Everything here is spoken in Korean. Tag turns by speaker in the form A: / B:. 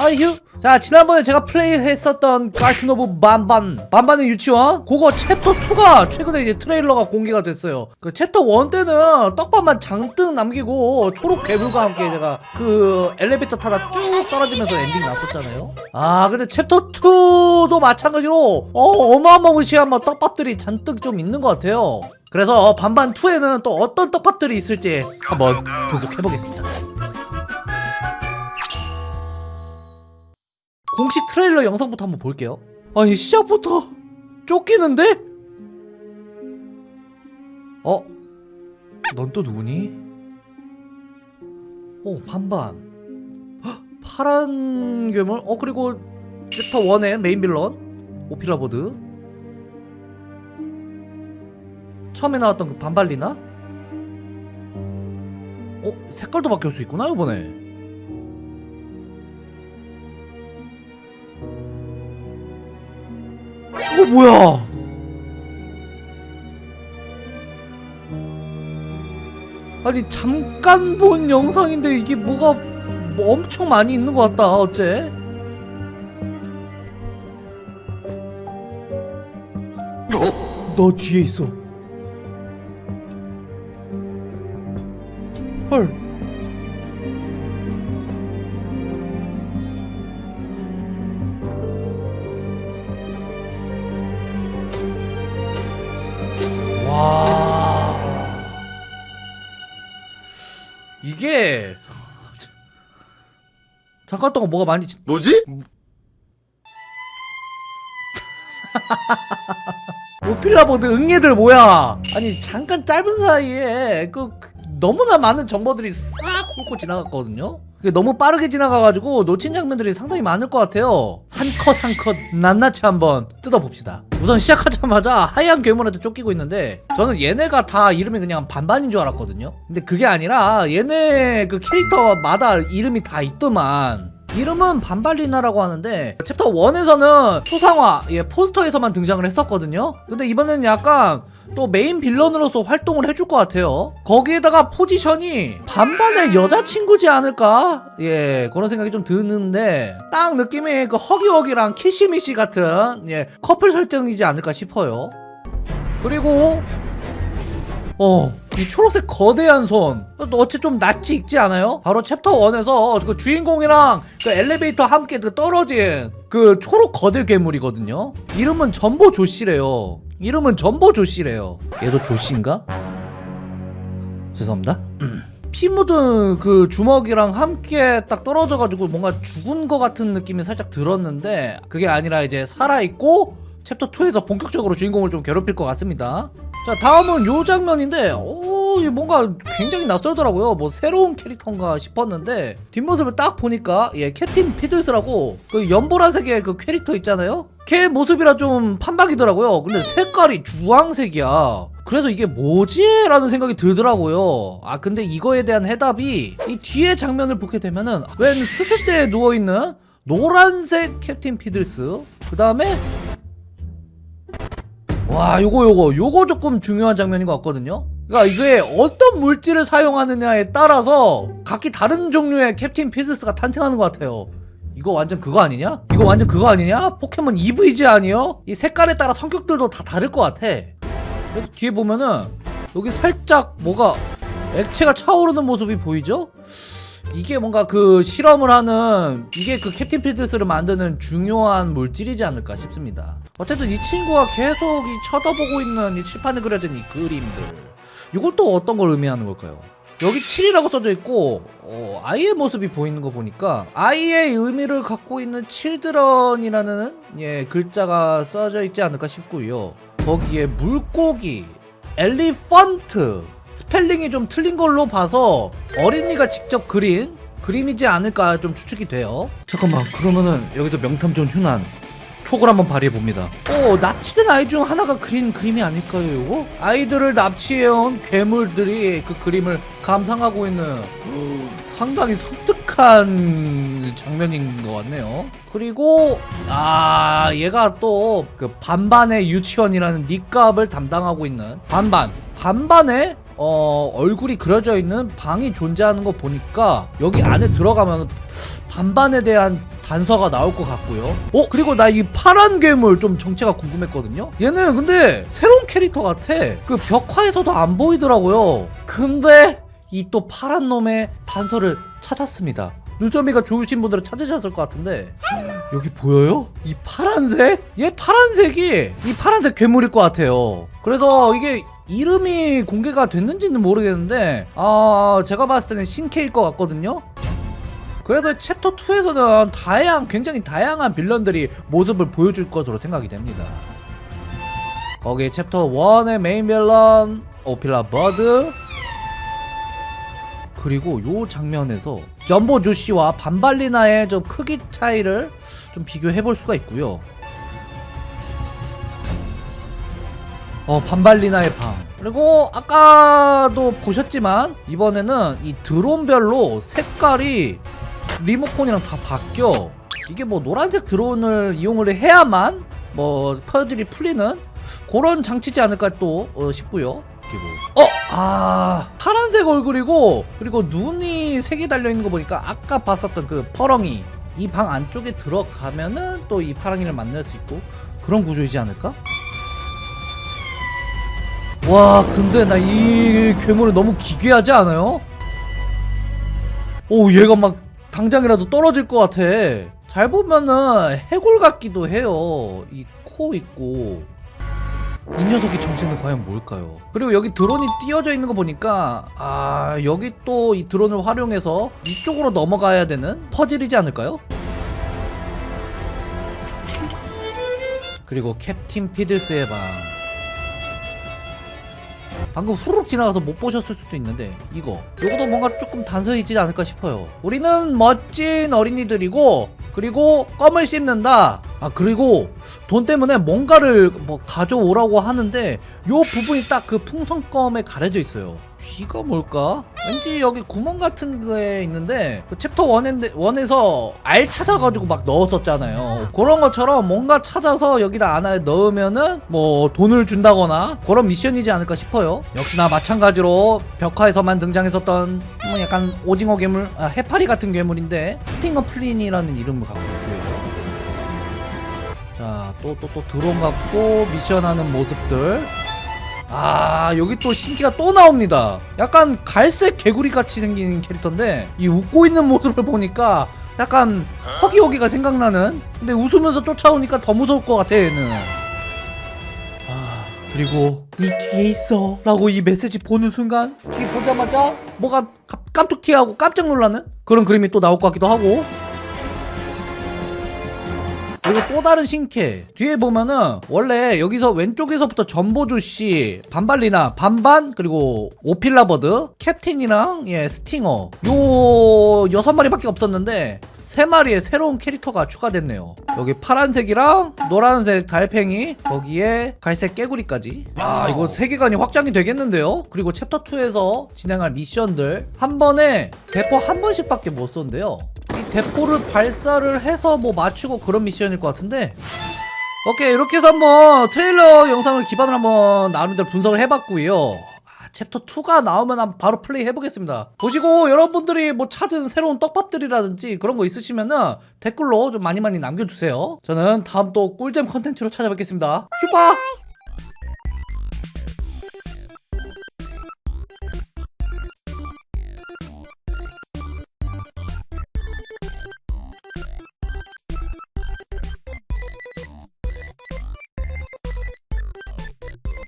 A: 하이휴 자 지난번에 제가 플레이했었던 Garten of Banban 반반의 유치원. 그거 챕터 2가 최근에 이제 트레일러가 공개가 됐어요. 그 챕터 1 때는 떡밥만 잔뜩 남기고 초록 괴물과 함께 제가 그 엘리베이터 타다 쭉 떨어지면서 엔딩 났었잖아요. 아 근데 챕터 2도 마찬가지로 어 어마어마무시한 뭐 떡밥들이 잔뜩 좀 있는 것 같아요. 그래서 반반 2에는 또 어떤 떡밥들이 있을지 한번 분석해보겠습니다 공식 트레일러 영상부터 한번 볼게요 아니 시작부터 쫓기는데? 어? 넌 또 누구니? 어 반반 헉, 파란 괴물? 어 그리고 챕터 1의 main villain 오필라 버드 처음에 나왔던 그 반발리나? 어? 색깔도 바뀔 수 있구나 이번에 저거 뭐야? 아니 잠깐 본 영상인데 이게 뭐가 뭐 엄청 많이 있는 것 같다 어째? 너 뒤에 있어. 헐. 잠깐 동안 뭐가 많이 진-
B: 뭐지?
A: 오필라 버드 응애들 뭐야? 아니 잠깐 짧은 사이에 그, 그 너무나 많은 정보들이 싹 훑고 지나갔거든요. 그게 너무 빠르게 지나가가지고 놓친 장면들이 상당히 많을 것 같아요. 한 컷 한 컷 낱낱이 한번 뜯어봅시다. 우선 시작하자마자 하얀 괴물한테 쫓기고 있는데 저는 얘네가 다 이름이 그냥 반반인 줄 알았거든요. 근데 그게 아니라 얘네 그 캐릭터마다 이름이 다 있더만. 이름은 반발리나라고 하는데 챕터 1에서는 초상화 예, 포스터에서만 등장을 했었거든요 근데 이번에는 약간 또 main villain으로서 활동을 해줄 것 같아요 거기에다가 포지션이 반반의 여자친구지 않을까 예 그런 생각이 좀 드는데 딱 느낌이 그 허기워기랑 키시미시 같은 예 커플 설정이지 않을까 싶어요 그리고 어, 이 초록색 거대한 손. 또 어째 좀 낯이 익지 않아요? 바로 챕터 1에서 그 주인공이랑 그 엘리베이터 함께 그 떨어진 그 초록 거대 괴물이거든요. 이름은 점보 조쉬래요. 이름은 점보 조쉬래요. 얘도 조씨인가? 죄송합니다. 피 묻은 그 주먹이랑 함께 딱 떨어져가지고 뭔가 죽은 것 같은 느낌이 살짝 들었는데 그게 아니라 이제 살아있고 챕터 2에서 본격적으로 주인공을 좀 괴롭힐 것 같습니다. 자 다음은 요 장면인데 오 뭔가 굉장히 낯설더라고요 뭐 새로운 캐릭터인가 싶었는데 뒷모습을 딱 보니까 예 캡틴 피들스라고 그 연보라색의 그 캐릭터 있잖아요 걔 모습이라 좀 판박이더라고요. 근데 색깔이 주황색이야. 그래서 이게 뭐지? 라는 생각이 들더라고요. 아 근데 이거에 대한 해답이 이 뒤에 장면을 보게 되면은 웬 수술대에 누워있는 노란색 캡틴 피들스 그 다음에 와 요거 요거. 요거 조금 중요한 장면인 것 같거든요. 그러니까 이게 어떤 물질을 사용하느냐에 따라서 각기 다른 종류의 캡틴 피들스가 탄생하는 것 같아요 이거 완전 그거 아니냐? 이거 완전 그거 아니냐? 포켓몬 이브이지 아니요? 이 색깔에 따라 성격들도 다 다를 것 같아 그래서 뒤에 보면은 여기 살짝 뭐가 액체가 차오르는 모습이 보이죠? 이게 뭔가 그 실험을 하는 이게 그 캡틴 필드스를 만드는 중요한 물질이지 않을까 싶습니다 어쨌든 이 친구가 계속 이 쳐다보고 있는 이 칠판에 그려진 이 그림들 또 어떤 걸 의미하는 걸까요? 여기 7이라고 써져 있고 어, 아이의 모습이 보이는 거 보니까 아이의 의미를 갖고 있는 칠드런이라는 예 글자가 써져 있지 않을까 싶고요. 거기에 물고기 elephant 스펠링이 좀 틀린 걸로 봐서 어린이가 직접 그린 그림이지 않을까 좀 추측이 돼요. 잠깐만 그러면은 여기서 명탐정 휴난 촉을 한번 발휘해 봅니다. 오 납치된 아이 중 하나가 그린 그림이 아닐까요 이거? 아이들을 납치해온 괴물들이 그 그림을 감상하고 있는 상당히 섬뜩한 장면인 것 같네요. 그리고 아 얘가 또 그 반반의 유치원이라는 닉값을 담당하고 있는 반반. 반반의 어, 얼굴이 그려져 있는 방이 존재하는 거 보니까 여기 안에 들어가면 반반에 대한 단서가 나올 것 같고요. 어 그리고 나 이 파란 괴물 좀 정체가 궁금했거든요. 얘는 근데 새로운 캐릭터 같아. 그 벽화에서도 안 보이더라고요. 근데 이 또 파란 놈의 단서를 찾았습니다. 눈썰미가 좋으신 분들은 찾으셨을 것 같은데 여기 보여요? 이 파란색? 얘 파란색이 이 파란색 괴물일 것 같아요. 그래서 이게 이름이 공개가 됐는지는 모르겠는데 아 제가 봤을 때는 신캐일 것 같거든요. 그래서 챕터 2에서는 다양 굉장히 다양한 villain들이 모습을 보여줄 것으로 생각이 됩니다. 거기 챕터 1의 main villain 오필라 버드 그리고 요 장면에서 점보 조시와 반발리나의 좀 크기 차이를 좀 비교해 볼 수가 있고요. 어 반발리나의 방 그리고 아까도 보셨지만 이번에는 이 드론별로 색깔이 리모컨이랑 다 바뀌어 이게 뭐 노란색 드론을 이용을 해야만 뭐 퍼즐이 풀리는 그런 장치지 않을까 또 어, 싶고요 어! 아 파란색 얼굴이고 그리고 눈이 색이 달려있는 거 보니까 아까 봤었던 그 퍼렁이 이 방 안쪽에 들어가면은 또 이 파랑이를 만날 수 있고 그런 구조이지 않을까? 와 근데 나 이 괴물은 너무 기괴하지 않아요? 오 얘가 막 당장이라도 떨어질 것 같아 잘 보면은 해골 같기도 해요 이 코 있고 이 녀석의 정체는 과연 뭘까요? 그리고 여기 드론이 띄어져 있는 거 보니까 아 여기 또 이 드론을 활용해서 이쪽으로 넘어가야 되는 퍼즐이지 않을까요? 그리고 캡틴 피들스의 방 방금 후룩 지나가서 못 보셨을 수도 있는데 이거. 이것도 뭔가 조금 단서이지 않을까 싶어요. 우리는 멋진 어린이들이고 그리고 껌을 씹는다. 아 그리고 돈 때문에 뭔가를 뭐 가져오라고 하는데 요 부분이 딱 그 풍선껌에 가려져 있어요 이게 뭘까? 왠지 여기 구멍 같은 거에 있는데 그 챕터 1에, 1에서 알 찾아가지고 막 넣었었잖아요. 그런 것처럼 뭔가 찾아서 여기다 안에 넣으면은 뭐 돈을 준다거나 그런 미션이지 않을까 싶어요. 역시나 마찬가지로 벽화에서만 등장했었던 뭐 약간 오징어 괴물 아, 해파리 같은 괴물인데 스팅어 플린이라는 이름을 갖고 있고요. 자 또 또 또 드론 갖고 미션하는 모습들 아 여기 또 신기가 또 나옵니다. 약간 갈색 개구리 같이 생긴 캐릭터인데 이 웃고 있는 모습을 보니까 약간 허기허기가 생각나는? 근데 웃으면서 쫓아오니까 더 무서울 것 같아 얘는. 아 그리고 이 뒤에 있어 라고 이 메시지 보는 순간 뒤 보자마자 뭐가 깜- 깜뚝튀하고 깜짝 놀라는? 그런 그림이 또 나올 것 같기도 하고 그리고 또 다른 신캐. 뒤에 보면은 원래 여기서 왼쪽에서부터 점보 조쉬 반발리나 반반 그리고 오필라버드 캡틴이랑 예 스팅어. 요 여섯 마리밖에 없었는데 세 마리의 새로운 캐릭터가 추가됐네요. 여기 파란색이랑 노란색 달팽이 거기에 갈색 깨구리까지. 아 이거 세계관이 확장이 되겠는데요? 그리고 챕터 2에서 진행할 미션들. 한 번에 대포 한 번씩밖에 못 쏜대요 이 대포를 발사를 해서 뭐 맞추고 그런 미션일 것 같은데. 오케이 이렇게 해서 한번 트레일러 영상을 기반으로 한번 나름대로 분석을 해봤고요. 아, 챕터 2가 나오면 한번 바로 플레이 해보겠습니다. 보시고 여러분들이 뭐 찾은 새로운 떡밥들이라든지 그런 거 있으시면은 댓글로 좀 많이 많이 남겨주세요. 저는 다음 또 꿀잼 컨텐츠로 찾아뵙겠습니다. 휴바